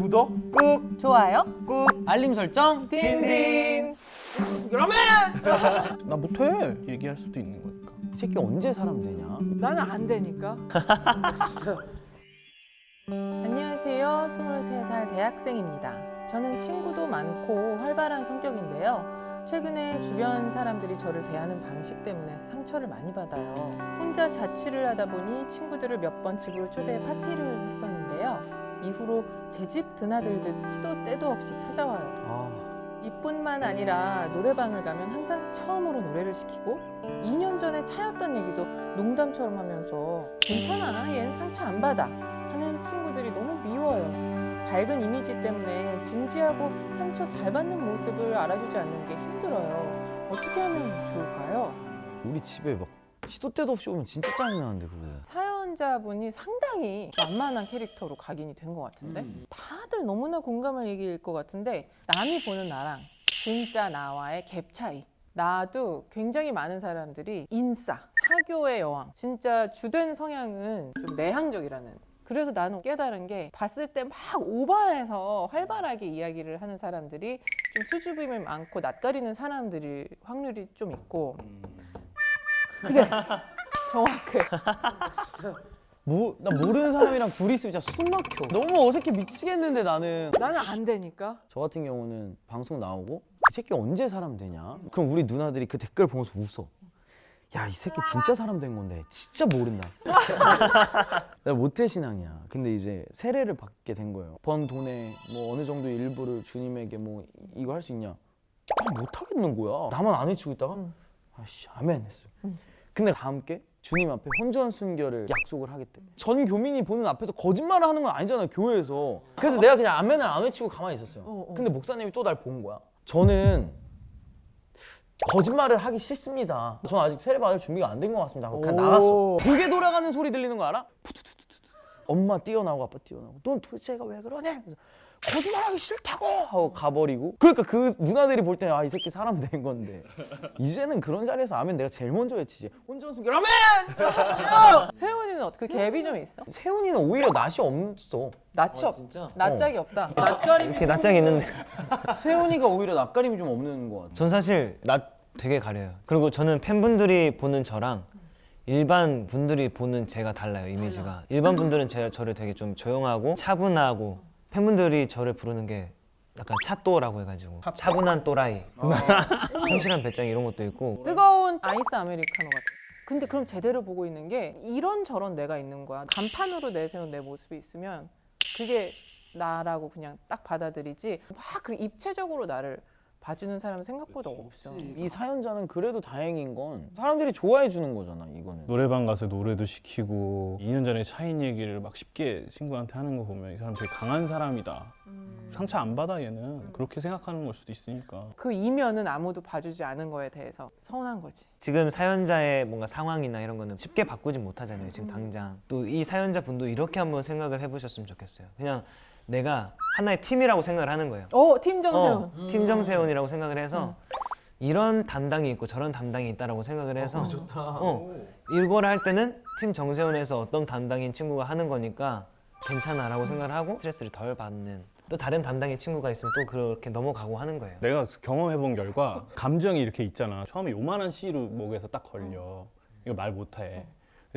구독 꾹 좋아요? 꾹 알림 설정 딘딘 그러면 나 못해 얘기할 수도 있는 거니까 이 새끼 언제 사람 되냐 나는 안 되니까. 안녕하세요. 23살 대학생입니다. 저는 친구도 많고 활발한 성격인데요. 최근에 주변 사람들이 저를 대하는 방식 때문에 상처를 많이 받아요. 혼자 자취를 하다 보니 친구들을 몇 번 집으로 초대해 파티를 했었는데요. 이후로 제 집 드나들듯 시도 때도 없이 찾아와요. 아 이뿐만 아니라 노래방을 가면 항상 처음으로 노래를 시키고 2년 전에 차였던 얘기도 농담처럼 하면서 괜찮아 얜 상처 안 받아 하는 친구들이 너무 미워요 밝은 이미지 때문에 진지하고 상처 잘 받는 모습을 알아주지 않는 게 힘들어요 어떻게 하면 좋을까요? 우리 집에 막 시도 때도 없이 오면 진짜 짜증나는데 그거 사연 자분이 상당히 만만한 캐릭터로 각인이 된 것 같은데? 다들 너무나 공감할 얘기일 것 같은데 남이 보는 나랑 진짜 나와의 갭 차이. 나도 굉장히 많은 사람들이 인싸, 사교의 여왕 진짜 주된 성향은 좀 내향적이라는. 그래서 나는 깨달은 게 봤을 때 막 오버해서 활발하게 이야기를 하는 사람들이 좀 수줍음이 많고 낯가리는 사람들이 확률이 좀 있고. 그래 정확해. 뭐, 나 모르는 사람이랑 둘이 있으면 진짜 숨 막혀. 너무 어색해 미치겠는데 나는. 나는 안 되니까. 저 같은 경우는 방송 나오고 이 새끼 언제 사람 되냐? 그럼 우리 누나들이 그 댓글 보면서 웃어. 야 이 새끼 진짜 사람 된 건데 진짜 모른다. 내가 모태 신앙이야. 근데 이제 세례를 받게 된 거예요. 번 돈에 뭐 어느 정도 일부를 주님에게 뭐 이거 할 수 있냐? 아, 못하겠는 거야. 나만 안 외치고 있다가? 응. 아씨 아멘 했어요. 응. 근데 다 함께 주님 앞에 혼전 순결을 약속을 하겠대. 전 교민이 보는 앞에서 거짓말을 하는 건 아니잖아요 교회에서. 그래서 내가 그냥 아멘을 안 외치고 가만히 있었어요. 어, 어. 근데 목사님이 또 날 본 거야. 저는 거짓말을 하기 싫습니다. 저는 아직 세례 받을 준비가 안 된 것 같습니다. 하고 그냥 오. 나갔어. 고개 돌아가는 소리 들리는 거 알아? 엄마 뛰어나오고 아빠 뛰어나오고 넌 도대체 애가 왜 그러냐 거짓말하기 싫다고! 하고 가버리고. 그러니까 그 누나들이 볼 때는 아 이 새끼 사람 된 건데. 이제는 그런 자리에서 아멘 내가 제일 먼저 외치지. 혼전순결 아멘 세훈이는 어떻게 그 갭이 좀 있어? 세훈이는 오히려 낯이 없어. 낯이 없, 진짜? 낯짝이 없다. 이렇게 낯짝이 있는데. 세훈이가 오히려 낯가림이 좀 없는 것 같아. 전 사실 낯 되게 가려요. 그리고 저는 팬분들이 보는 저랑 일반 분들이 보는 제가 달라요 이미지가. 일반 분들은 제, 저를 되게 좀 조용하고 차분하고 팬분들이 저를 부르는 게 약간 차또라고 해가지고 차분한 또라이 성실한 배짱 이런 것도 있고 뜨거운 아이스 아메리카노 같은. 근데 그럼 제대로 보고 있는 게 이런 저런 내가 있는 거야. 간판으로 내세운 내 모습이 있으면 그게 나라고 그냥 딱 받아들이지. 막 그 입체적으로 나를 봐주는 사람은 생각보다 없어. 이 사연자는 그래도 다행인 건 사람들이 좋아해 주는 거잖아 이거는. 노래방 가서 노래도 시키고 2년 전에 차인 얘기를 막 쉽게 친구한테 하는 거 보면 이 사람 되게 강한 사람이다. 상처 안 받아 얘는. 그렇게 생각하는 걸 수도 있으니까. 그 이면은 아무도 봐주지 않은 거에 대해서 서운한 거지. 지금 사연자의 뭔가 상황이나 이런 거는 쉽게 바꾸진 못하잖아요 지금 음. 당장. 또 이 사연자 분도 이렇게 한번 생각을 해보셨으면 좋겠어요. 그냥 내가 하나의 팀이라고 생각을 하는 거예요. 오, 어, 팀 정세훈. 어, 팀 정세훈이라고 생각을 해서 이런 담당이 있고 저런 담당이 있다라고 생각을 해서 어, 이걸 할 때는 팀 정세훈에서 어떤 담당인 친구가 하는 거니까 괜찮아 라고 생각을 하고 스트레스를 덜 받는 또 다른 담당인 친구가 있으면 또 그렇게 넘어가고 하는 거예요. 내가 경험해본 결과 감정이 이렇게 있잖아. 처음에 요만한 씨로 목에서 딱 걸려. 이거 말 못해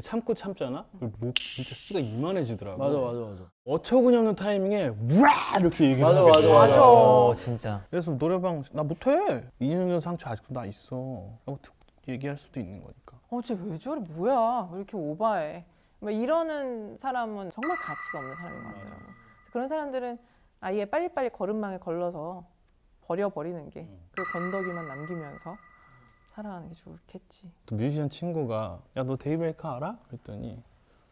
참고 참잖아 목 진짜 씨가 이만해지더라고 맞아 맞아 어처구니 없는 타이밍에 우와 이렇게 얘기를 맞아, 맞아, 돼. 맞아. 어, 진짜. 그래서 노래방 나 못해 2년 전 상처 아직도 나 있어 툭 얘기할 수도 있는 거니까 어, 쟤왜 저래? 뭐야? 왜 이렇게 오바해? 막 이러는 사람은 정말 가치가 없는 사람인 것 같더라고. 그래서 그런 사람들은 아예 빨리빨리 거름망에 걸러서 버려버리는 게 그 건더기만 남기면서 살아가는 게 좋겠지. 또 뮤지션 친구가 야 너 데이브레이크 알아? 그랬더니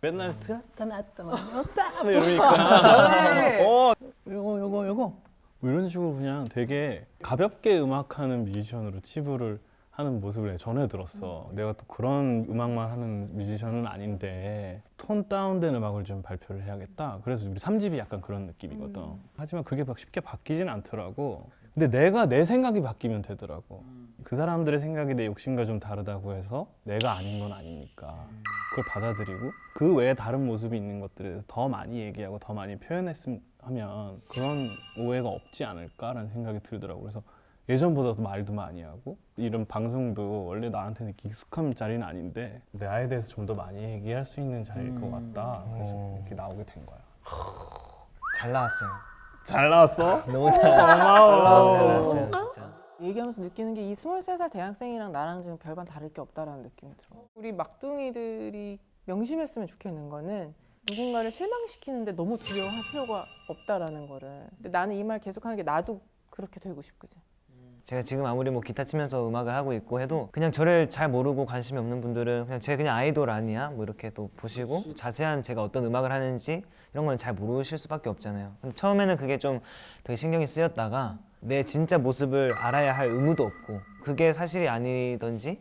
맨날 들었다 놨다 왔다 막 이러니까. 네. 어 요거 요거 요거. 뭐 이런 식으로 그냥 되게 가볍게 음악하는 뮤지션으로 치부를 하는 모습을 전해 들었어. 내가 또 그런 음악만 하는 뮤지션은 아닌데 톤 다운된 음악을 좀 발표를 해야겠다. 그래서 우리 3집이 약간 그런 느낌이거든. 하지만 그게 막 쉽게 바뀌진 않더라고 근데 내가 내 생각이 바뀌면 되더라고. 그 사람들의 생각이 내 욕심과 좀 다르다고 해서 내가 아닌 건 아니니까 그걸 받아들이고 그 외에 다른 모습이 있는 것들에 대해서 더 많이 얘기하고 더 많이 표현했으면 하면 그런 오해가 없지 않을까라는 생각이 들더라고. 그래서 예전보다도 말도 많이 하고 이런 방송도 원래 나한테는 익숙한 자리는 아닌데 나에 대해서 좀 더 많이 얘기할 수 있는 자리일 것 같다. 그래서 어. 이렇게 나오게 된 거야. 잘 나왔어요. 잘 나왔어? 너무 잘 나왔어요. 진짜. 얘기하면서 느끼는 게이 23살 대학생이랑 나랑 지금 별반 다를 게 없다라는 느낌이 들어. 우리 막둥이들이 명심했으면 좋겠는 거는 누군가를 실망시키는데 너무 두려워할 필요가 없다라는 거를. 근데 나는 이 말 계속하는 게 나도 그렇게 되고 싶거든. 제가 지금 아무리 뭐 기타 치면서 음악을 하고 있고 해도 그냥 저를 잘 모르고 관심이 없는 분들은 그냥 제 그냥 아이돌 아니야 뭐 이렇게 또 보시고 자세한 제가 어떤 음악을 하는지 이런 건 잘 모르실 수밖에 없잖아요. 근데 처음에는 그게 좀 되게 신경이 쓰였다가 내 진짜 모습을 알아야 할 의무도 없고 그게 사실이 아니던지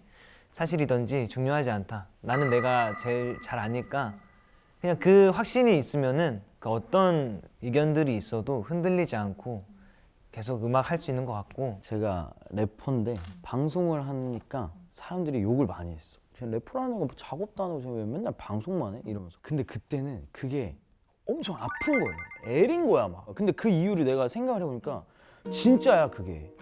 사실이던지 중요하지 않다. 나는 내가 제일 잘 아니까 그냥 그 확신이 있으면은 그 어떤 의견들이 있어도 흔들리지 않고 계속 음악 할 수 있는 것 같고 제가 래퍼인데 방송을 하니까 사람들이 욕을 많이 했어. 쟤 래퍼라는 거 뭐 작업도 안 하고 쟤왜 맨날 방송만 해? 이러면서. 근데 그때는 그게 엄청 아픈 거예요. 애린 거야 막. 근데 그 이유를 내가 생각을 해보니까 진짜야 그게.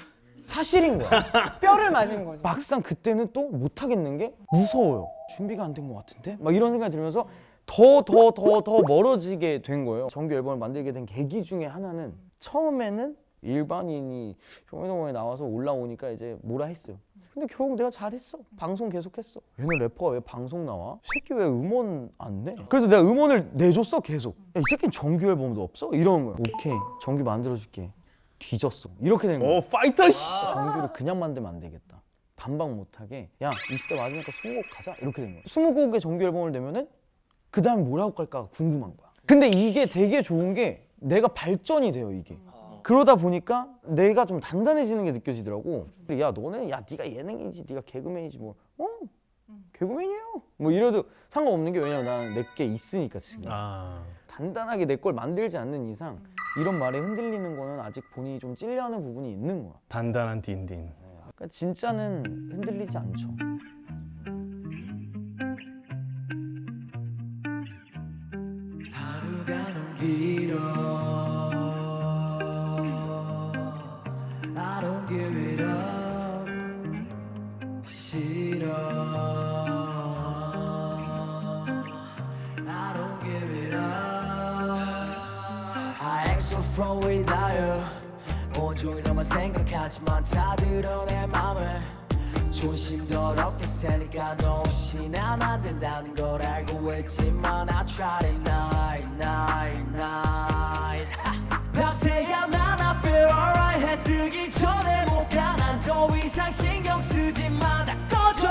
사실인 거야. 뼈를 맞은 거지. 막상 그때는 또 못하겠는 게 무서워요. 준비가 안 된 것 같은데? 막 이런 생각이 들면서 더 더 더 더 멀어지게 된 거예요. 정규 앨범을 만들게 된 계기 중에 하나는 처음에는 일반인이 쇼미더머니 나와서 올라오니까 이제 뭐라 했어요. 근데 결국 내가 잘했어. 방송 계속했어. 얘는 래퍼가 왜 방송 나와? 새끼 왜 음원 안 내? 그래서 내가 음원을 내줬어 계속. 야, 이 새끼는 정규 앨범도 없어? 이러는 거야. 오케이 정규 만들어줄게. 뒤졌어. 이렇게 된 거야. 오 파이터 씨. 정규를 그냥 만들면 안 되겠다. 반박 못하게 야 20대 맞으니까 20곡 가자 이렇게 된 거야. 20곡의 정규 앨범을 내면은 그 다음에 뭐라고 갈까 궁금한 거야. 근데 이게 되게 좋은 게 내가 발전이 돼요 이게. 그러다 보니까 내가 좀 단단해지는 게 느껴지더라고. 야 너는 야 네가 예능이지, 네가 개그맨이지 뭐. 어 개그맨이에요. 뭐 이래도 상관없는 게 왜냐면 나는 내게 있으니까 지금. 아. 단단하게 내 걸 만들지 않는 이상 이런 말에 흔들리는 거는 아직 본인이 좀 찔려하는 부분이 있는 거야. 단단한 딘딘. 그러니까 진짜는 흔들리지 않죠. You 온종일 너만 생각하지만 다 들어 내 맘을. 존심 더럽게 새니까 너 없이 난 안 된다는 걸 알고 있지만 I tried it night night night. 밤새야 난 feel alright 해 뜨기 전에 못가난더 이상 신경 쓰지 마다 꺼져.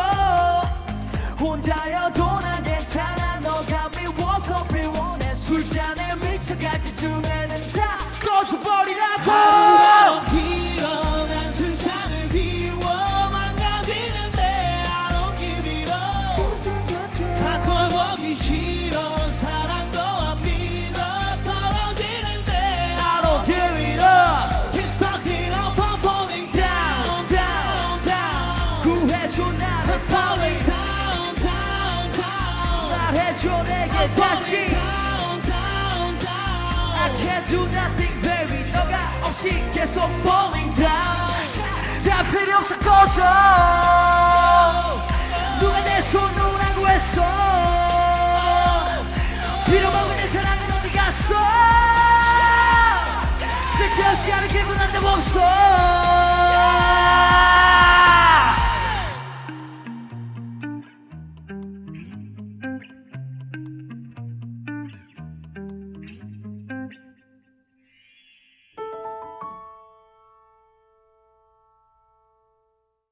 혼자여도 난 괜찮아. 너가 미워서 비워 I do nothing baby 너가 없이 계속 falling down. 다 필요 없어 꺼져. 누가 내손 놓으라고 했어? 빌어먹은 내 사랑은 어디 갔어? 쓸데없이 하는 개고 난데 없어